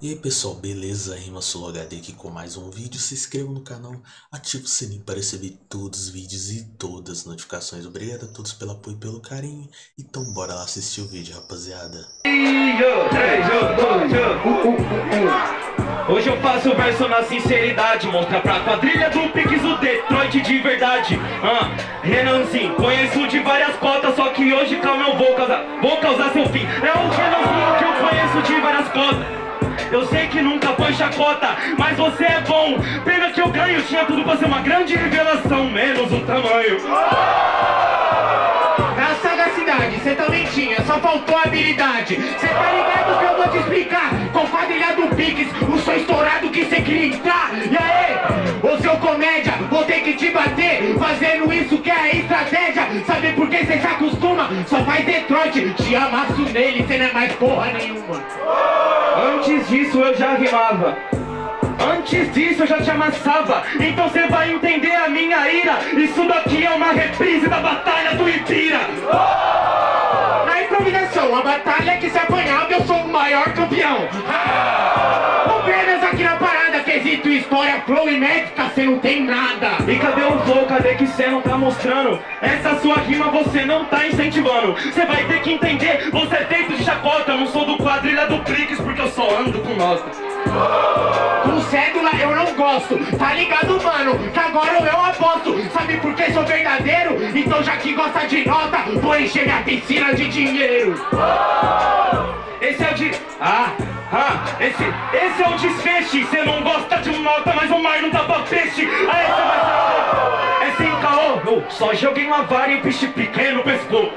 E aí pessoal, beleza? Rima HD aqui com mais um vídeo. Se inscreva no canal, ative o sininho para receber todos os vídeos e todas as notificações. Obrigado a todos pelo apoio e pelo carinho. Então bora lá assistir o vídeo, rapaziada. Hoje eu faço verso na sinceridade Mostra pra quadrilha do Pix o Detroit de verdade ah, Renanzinho, conheço de várias cotas Só que hoje calma eu vou causar, vou causar seu fim É o Renanzinho que eu conheço de várias cotas eu sei que nunca foi chacota, mas você é bom. Pena que eu ganho, tinha tudo pra ser uma grande revelação Menos o tamanho. Na sagacidade, cê também tinha, só faltou habilidade. Cê tá ligado que eu vou te explicar. Com quadrilha do Pix, o som estourado que cê queria entrar. E aí, bater Fazendo isso que é a estratégia. Sabe por que cê se acostuma? Só faz Detroit, te amasso nele, cê não é mais porra nenhuma. Antes disso eu já rimava. Antes disso eu já te amassava. Então você vai entender a minha ira. Isso daqui é uma reprise da batalha do Ipira Na improvisação, a batalha que se apanhava eu sou o maior campeão história, flow e médica, cê não tem nada. E cadê o flow, cadê que cê não tá mostrando? Essa sua rima você não tá incentivando. Cê vai ter que entender, você é feito de chacota. Eu não sou do quadrilha do Prix porque eu só ando com nós Com cédula eu não gosto, tá ligado mano? Que agora eu aposto, sabe por que sou verdadeiro? Então já que gosta de nota, vou encher minha piscina de dinheiro. Esse é o de... Ah, ah, esse, esse é o desfeche Cê não gosta de um nota, mas o mar não dá pra peixe. Aí cê vai saber É sem caô, eu só joguei uma vara e o peixe pequeno pescou.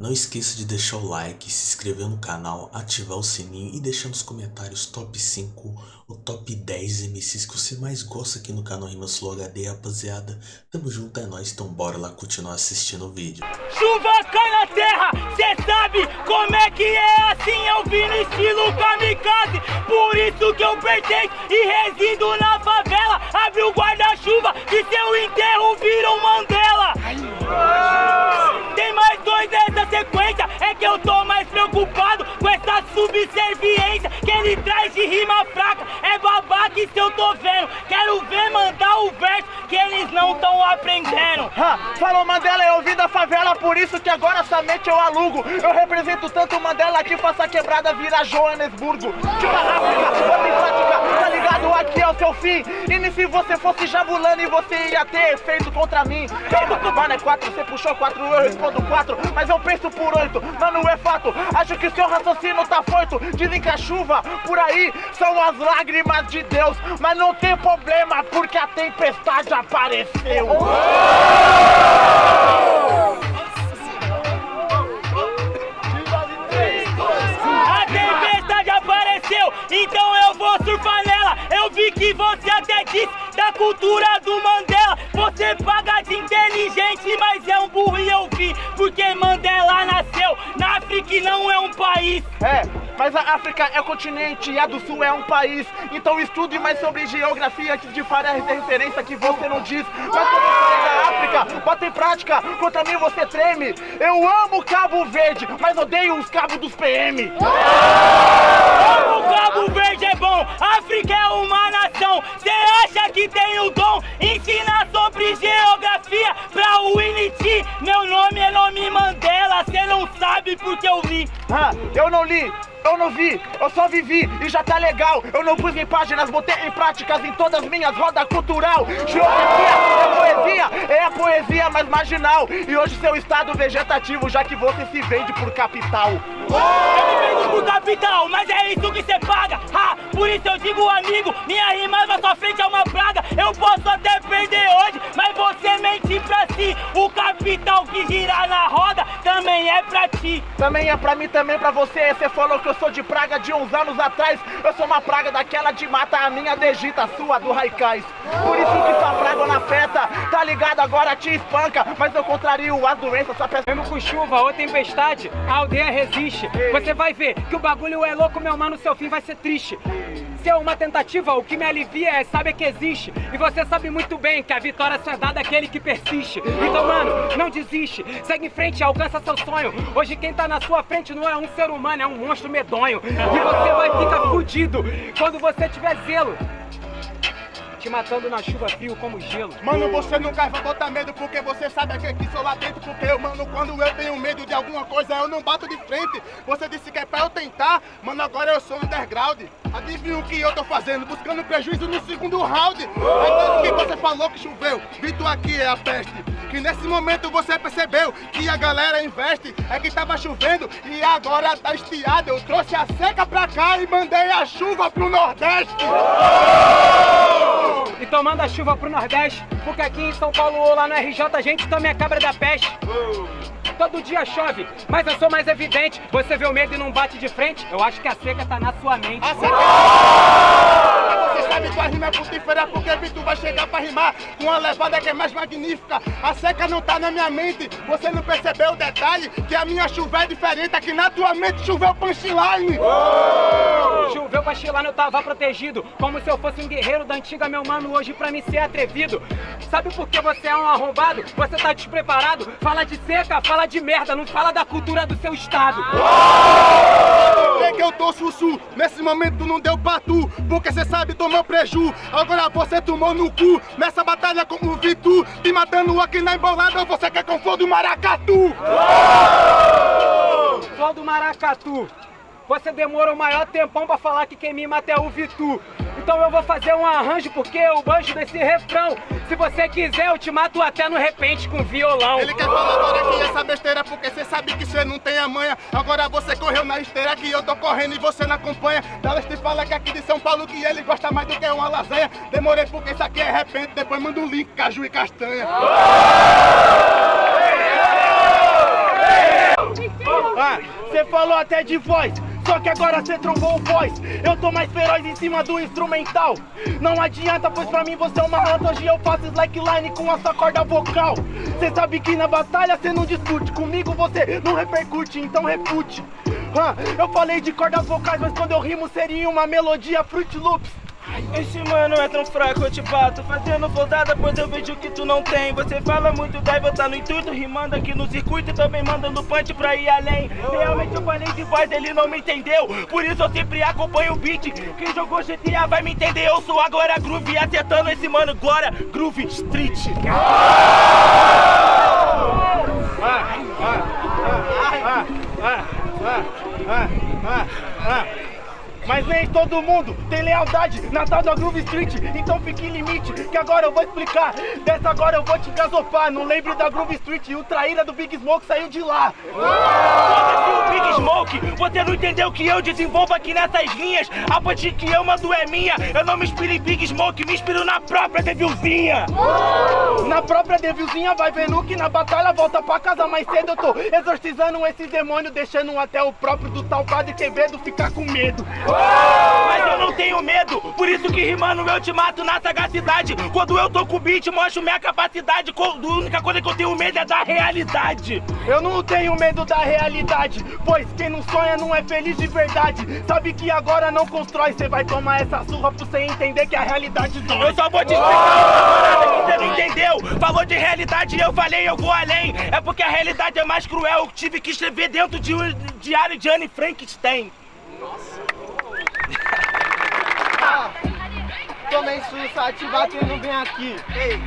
Não esqueça de deixar o like, se inscrever no canal, ativar o sininho e deixar nos comentários top 5 ou top 10 MCs que você mais gosta aqui no canal Rimas Flow HD, rapaziada. Tamo junto, é nóis, então bora lá continuar assistindo o vídeo. Chuva cai na terra, cê sabe como é que é no estilo kamikaze. Por isso que eu pertenço e resido na favela. Abre o guarda-chuva e seu enterro vira um Mandela. Tem mais dois dessa sequência, é que eu tô mais preocupado com essa subserviência Que ele traz de rima fraca, é babaca isso eu tô vendo Quero ver mandar o verso que eles não tão aprendendo Ha, falou Mandela, eu vim da favela, por isso que agora somente eu alugo. Eu represento tanto Mandela que faça quebrada virar Joanesburgo. Tipo África, Aqui é o seu fim. E se você fosse jabulando e você ia ter efeito contra mim. Calma, mano, é quatro, você puxou quatro, eu respondo quatro, mas eu penso por oito. Mano, é fato, acho que seu raciocínio tá foito. Dizem que a chuva por aí são as lágrimas de Deus, mas não tem problema porque a tempestade apareceu. A tempestade apareceu, então eu vou surfar nela Eu vi que você até disse da cultura do Mandela Você paga de inteligente, mas é um burro e eu vi Porque Mandela nasceu na África e não é um país É, mas a África é continente e a do Sul é um país. Então estude mais sobre geografia antes de a referência que você não diz. Mas sobre a história da África, bota em prática, contra mim você treme. Eu amo Cabo Verde, mas odeio os cabos dos PM. Cabo Verde é bom, África é uma nação Cê acha que tem o dom? Ensina sobre geografia pra Winnie T Meu nome é nome Mandela, cê não sabe porque eu li Ah, eu não li, eu não vi, eu só vivi e já tá legal. Eu não pus em páginas, botei em práticas em todas minhas rodas cultural. Geografia é poesia, é a poesia mais marginal. E hoje seu estado vegetativo, já que você se vende por capital. Por capital, mas é isso que cê paga. Ha, Por isso eu digo amigo, minha rima na sua frente é uma praga. Eu posso até perder hoje, mas você mente pra si. O capital que gira na roda também é pra ti Também é pra mim, também pra você. Você falou que eu sou de praga de uns anos atrás. Eu sou uma praga daquela de mata, a minha degita, a sua do Raikais. Por isso que sua praga afeta doença, tá ligado? Agora te espanca, mas eu contrario as doenças, só peço. Mesmo com chuva ou tempestade, a aldeia resiste. Você vai ver que o bagulho é louco, meu mano, seu fim vai ser triste. Se é uma tentativa, o que me alivia é saber que existe. E você sabe muito bem que a vitória só é dada àquele que persiste. Então, mano, não desiste. Segue em frente, alcança seu sonho. Hoje quem tá na sua frente não é um ser humano, é um monstro medonho. E você vai ficar fudido quando você tiver zelo. Te matando na chuva frio como gelo. Mano, você nunca vai botar medo porque você sabe que aqui sou lá dentro. Porque eu, mano, quando eu tenho medo de alguma coisa, eu não bato de frente. Você disse que é pra eu tentar, mano, agora eu sou underground. Adivinha o que eu tô fazendo? Buscando prejuízo no segundo round. O que você falou que choveu? Vitor aqui é a peste. Que nesse momento você percebeu que a galera investe. É que tava chovendo e agora tá estiado. Eu trouxe a seca pra cá e mandei a chuva pro Nordeste. Então manda chuva pro Nordeste, porque aqui em São Paulo ou lá no RJ a gente também é cabra da peste. Todo dia chove, mas eu sou mais evidente. Você vê o medo e não bate de frente? Eu acho que a seca tá na sua mente. A. Você sabe que a rima é frutífera porque Vitor vai chegar pra rimar com uma levada que é mais magnífica. A seca não tá na minha mente, você não percebeu o detalhe que a minha chuva é diferente, aqui na tua mente choveu punchline. Choveu chilar, eu tava protegido Como se eu fosse um guerreiro da antiga, meu mano Hoje pra mim ser atrevido Sabe por que você é um arrombado? Você tá despreparado? Fala de seca, fala de merda Não fala da cultura do seu estado Vê que eu tô sussu, nesse momento não deu pra tu Porque cê sabe tomou preju, agora você tomou no cu Nessa batalha como Vitu, te matando aqui na embolada Você quer com fogo do maracatu? Flor do maracatu você demorou o maior tempão pra falar que quem me mata é o Vitu. Então eu vou fazer um arranjo porque eu banjo desse refrão. Se você quiser, eu te mato até no repente com violão. Ele quer falar agora que essa besteira porque você sabe que você não tem a manha. Agora você correu na esteira que eu tô correndo e você não acompanha. Dallas te fala que aqui de São Paulo que ele gosta mais do que uma lasanha. Demorei porque isso aqui é repente, depois manda um link, caju e castanha. Ah, você falou até de voz, só que agora cê trombou o voz Eu tô mais feroz em cima do instrumental. Não adianta, pois pra mim você é uma rata. Hoje eu faço slackline com a sua corda vocal. Cê sabe que na batalha cê não discute. Comigo você não repercute, então refute. Ah, Eu falei de cordas vocais, mas quando eu rimo seria uma melodia Fruit Loops esse mano é tão fraco, eu te bato Fazendo flodada, pois eu vejo que tu não tem Você fala muito, daí tá no intuito Rimando aqui no circuito e também mandando punch pra ir além Realmente eu falei de voz, ele não me entendeu Por isso eu sempre acompanho o beat Quem jogou GTA vai me entender Eu sou agora Groove, acertando esse mano agora Groove Street Mas nem todo mundo tem lealdade na tal da Groove Street. Então fique em limite, que agora eu vou explicar. Dessa agora eu vou te gasopar. Não lembre da Groove Street o traíra do Big Smoke saiu de lá. Foda-se o Big Smoke, você não entendeu que eu desenvolvo aqui nessas linhas? A ponte que eu mando é minha. Eu não me inspiro em Big Smoke, me inspiro na própria Devilzinha. Na própria Devilzinha vai vendo que na batalha volta pra casa mais cedo. Eu tô exorcizando esse demônio Deixando até o próprio do tal Padre Quevedo ficar com medo mas eu não tenho medo, por isso que rimando eu te mato na sagacidade. Quando eu tô com o beat, mostro minha capacidade. A única coisa que eu tenho medo é da realidade. Eu não tenho medo da realidade Pois quem não sonha não é feliz de verdade. Sabe que agora não constrói, cê vai tomar essa surra pra você entender que a realidade dói. Eu só vou te explicar uma parada que você não entendeu. Falou de realidade e eu falei eu vou além. É porque a realidade é mais cruel, eu tive que escrever dentro de um diário de Anne Frankenstein. Nossa Tomei sussa, te batendo bem aqui.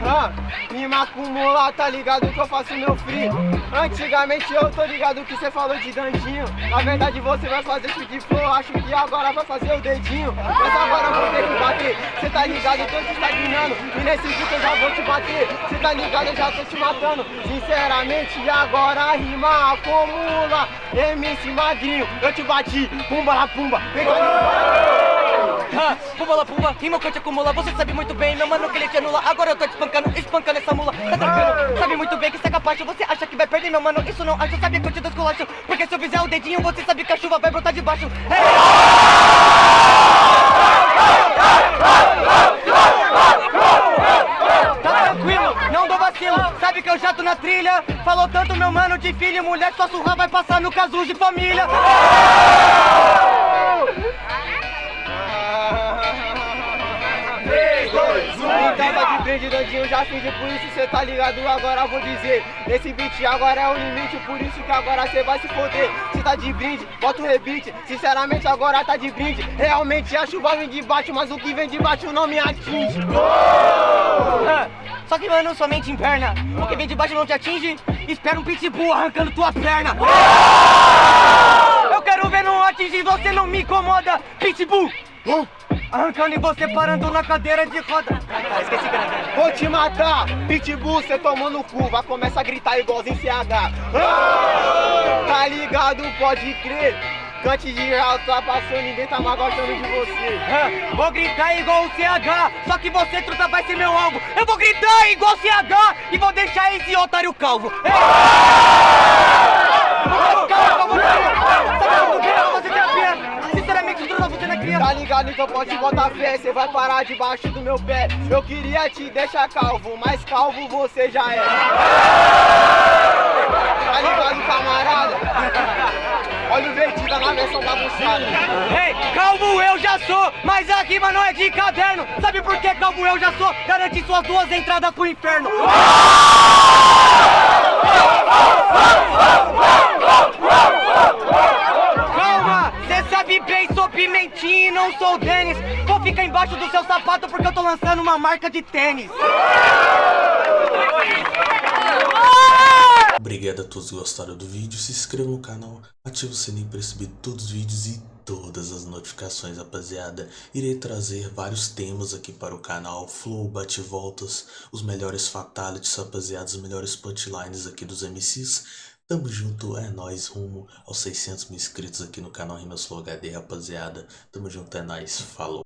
Ah, Me macumula, tá ligado que eu faço meu free? Antigamente eu tô ligado que você falou de dandinho. Na verdade você vai fazer isso de flow Acho que agora vai fazer o dedinho. Mas agora eu vou ter que bater. Cê tá ligado, eu tô te estagnando E nesse vídeo eu já vou te bater. Cê tá ligado, eu já tô te matando. Sinceramente agora rima acumula. MC Magrinho, eu te bati Pumba la pumba, pega ah, pumba la pumba, rima que eu te acumula Você sabe muito bem, meu mano, que ele te anula. Agora eu tô te espancando, espancando essa mula. Tá tranquilo, sabe muito bem que você é capaz Você acha que vai perder, meu mano, isso não acho Sabe que eu te descolacho, porque se eu fizer o dedinho Você sabe que a chuva vai brotar de baixo. Tá tranquilo, meu jato na trilha. Falou tanto, meu mano, de filho e mulher, sua surra vai passar no caso de família. Dandinho, já fingi por isso cê tá ligado, agora vou dizer Esse beat agora é o limite, por isso que agora cê vai se foder. Cê tá de brinde, bota o rebite, sinceramente agora tá de brinde. Realmente a chuva vem de baixo, mas o que vem de baixo não me atinge. Só que mano, somente em perna. O que vem de baixo não te atinge, espera um pitbull arrancando tua perna. Eu quero ver não atingir, você não me incomoda, pitbull Arrancando e você parando na cadeira de roda. Ah, esqueci que Vou te matar, pitbull, cê tomou no cu, vai começar a gritar igualzinho CH. Ah! Tá ligado, pode crer. Cante de alto, tá passando, ninguém tá mais gostando de você. Ah, Vou gritar igual o CH, só que você, truta, vai ser meu alvo. Eu vou gritar igual o CH e vou deixar esse otário calvo. Ei! Então pode botar fé, você vai parar debaixo do meu pé. Eu queria te deixar calvo, mas calvo você já é. Tá ligado, camarada? Olha o Vertida na versão bagunçada. Ei, calvo eu já sou, mas a rima não é de caderno. Sabe por que calvo eu já sou? Garante suas duas entradas pro inferno. Calma, cê sabe bem, sou pimentinho não sou o Denis. Vou ficar embaixo do seu sapato porque eu tô lançando uma marca de tênis. Obrigado a todos que gostaram do vídeo, se inscreva no canal, ative o sininho para receber todos os vídeos e todas as notificações, rapaziada. Irei trazer vários temas aqui para o canal, flow, bate-voltas, os melhores fatalities, rapaziada, os melhores punchlines aqui dos MCs. Tamo junto, é nóis, rumo aos 600 mil inscritos aqui no canal Rimas Flow HD, rapaziada. Tamo junto, é nóis, falou.